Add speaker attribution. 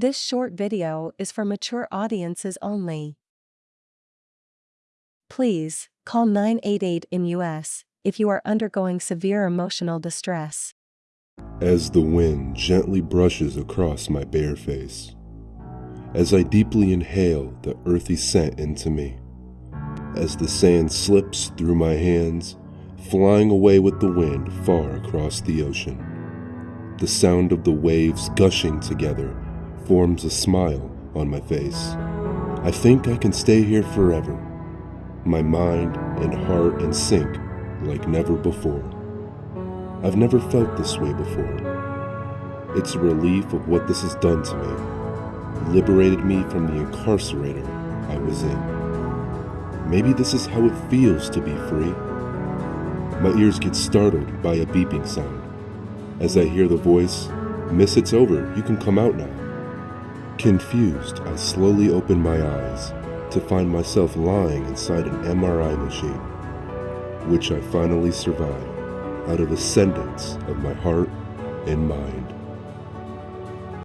Speaker 1: This short video is for mature audiences only. Please, call 988 in US if you are undergoing severe emotional distress.
Speaker 2: As the wind gently brushes across my bare face, as I deeply inhale the earthy scent into me, as the sand slips through my hands, flying away with the wind far across the ocean. The sound of the waves gushing together forms a smile on my face. I think I can stay here forever, my mind and heart in sync like never before. I've never felt this way before. It's a relief of what this has done to me, liberated me from the incarcerator I was in. Maybe this is how it feels to be free. My ears get startled by a beeping sound. As I hear the voice, Miss, it's over, you can come out now. Confused, I slowly open my eyes to find myself lying inside an MRI machine, which I finally survived out of the sentence of my heart and mind.